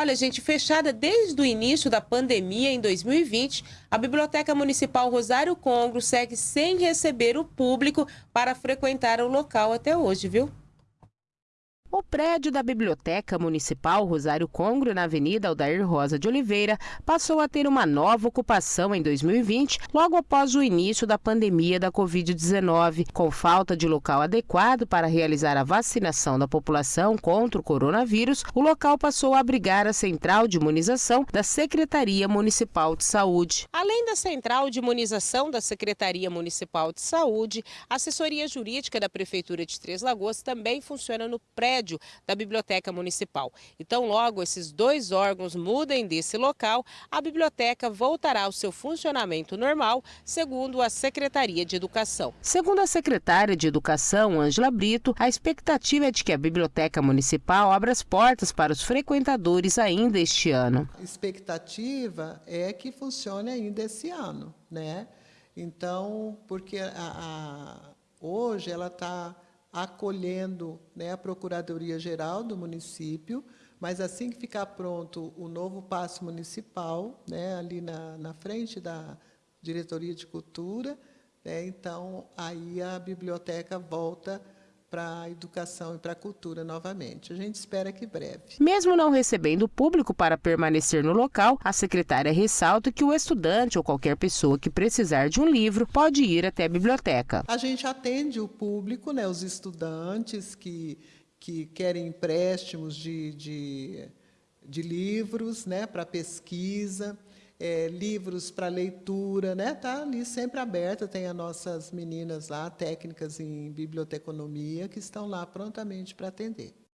Olha, gente, fechada desde o início da pandemia em 2020, a Biblioteca Municipal Rosário Congro segue sem receber o público para frequentar o local até hoje, viu? O prédio da Biblioteca Municipal Rosário Congro, na Avenida Aldair Rosa de Oliveira, passou a ter uma nova ocupação em 2020, logo após o início da pandemia da Covid-19. Com falta de local adequado para realizar a vacinação da população contra o coronavírus, o local passou a abrigar a central de imunização da Secretaria Municipal de Saúde. Além da central de imunização da Secretaria Municipal de Saúde, a assessoria jurídica da Prefeitura de Três Lagoas também funciona no prédio prédio da Biblioteca Municipal. Então, logo esses dois órgãos mudem desse local, a biblioteca voltará ao seu funcionamento normal, segundo a Secretaria de Educação. Segundo a secretária de Educação, Ângela Brito, a expectativa é de que a Biblioteca Municipal abra as portas para os frequentadores ainda este ano. A expectativa é que funcione ainda esse ano, né? Então, porque a, a, hoje ela está acolhendo né, a Procuradoria-Geral do município, mas assim que ficar pronto o novo passo municipal, né, ali na, na frente da Diretoria de Cultura, né, então aí a biblioteca volta para a educação e para a cultura novamente. A gente espera que breve. Mesmo não recebendo público para permanecer no local, a secretária ressalta que o estudante ou qualquer pessoa que precisar de um livro pode ir até a biblioteca. A gente atende o público, né, os estudantes que, que querem empréstimos de, de, de livros né, para pesquisa é, livros para leitura, né? Tá ali sempre aberta, tem as nossas meninas lá, técnicas em biblioteconomia, que estão lá prontamente para atender.